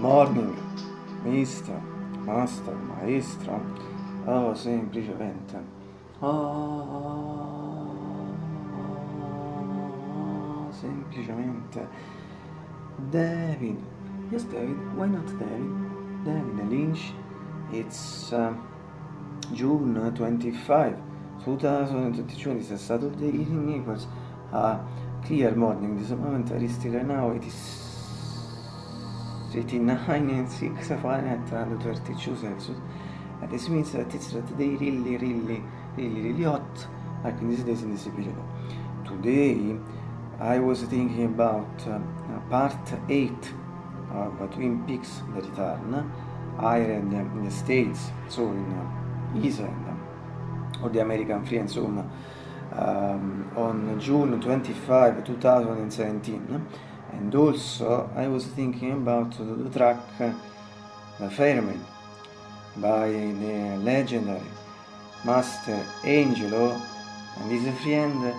morning, mister, master, maestro. Oh, semplicemente. Oh, semplicemente. David. Yes, David. Why not David? David Lynch. It's uh, June 25, 2022. This is Saturday evening equals a clear morning. This moment I still now. It is 89 and 6 Fahrenheit and 32 Celsius. And this means that it's today really, really, really, really hot, like in these days in this period. Today, I was thinking about uh, part 8 of Twin Peaks The Return, Ireland in the States, so in uh, Iceland, or the American Free and Zone, um, on June 25, 2017 and also I was thinking about the track The Fireman by the legendary Master Angelo and his friend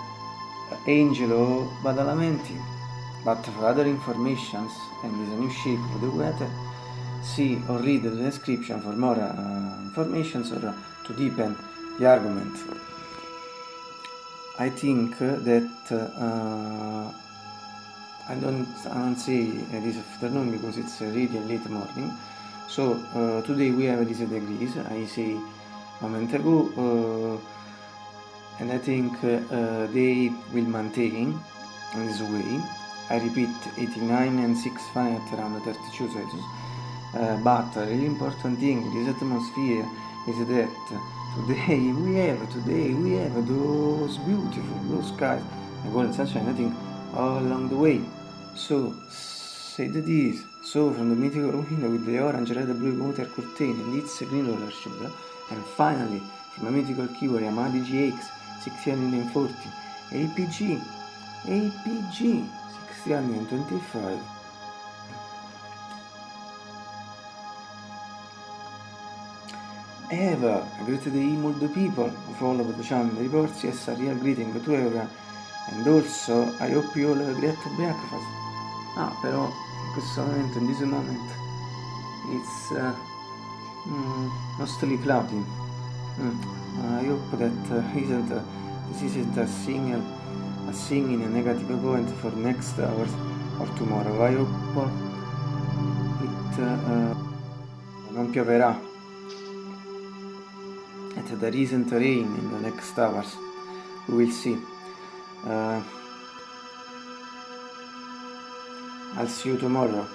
Angelo Badalamenti. But for other informations and his new shape of the weather see or read the description for more uh, information or to deepen the argument. I think that uh, I don't, I don't say this afternoon because it's really late morning. So uh, today we have these degrees I say a moment ago uh, and I think uh, they will maintain in this way. I repeat 89 and 6 Fahrenheit around 32 Celsius. Uh, but a really important thing in this atmosphere is that today we have today we have those beautiful blue skies and golden sunshine. I think all along the way. So, said this, so from the mythical window with the orange, red, blue water curtain and its green roller shoulder, and finally, from a mythical keyword Yamaha GX 640, APG, APG 625. Eva, a greet the emailed people who follow the channel reports, yes, a real greeting to everyone and also I hope you all have a great breakfast ah però in questo momento in this moment it's uh, mm, mostly cloudy. Mm. I hope that uh, isn't uh, this isn't a single a singing a negative point for next hours or tomorrow. I hope it uh, non pioverà. And there isn't rain in the next hours. We will see uh, I'll see you tomorrow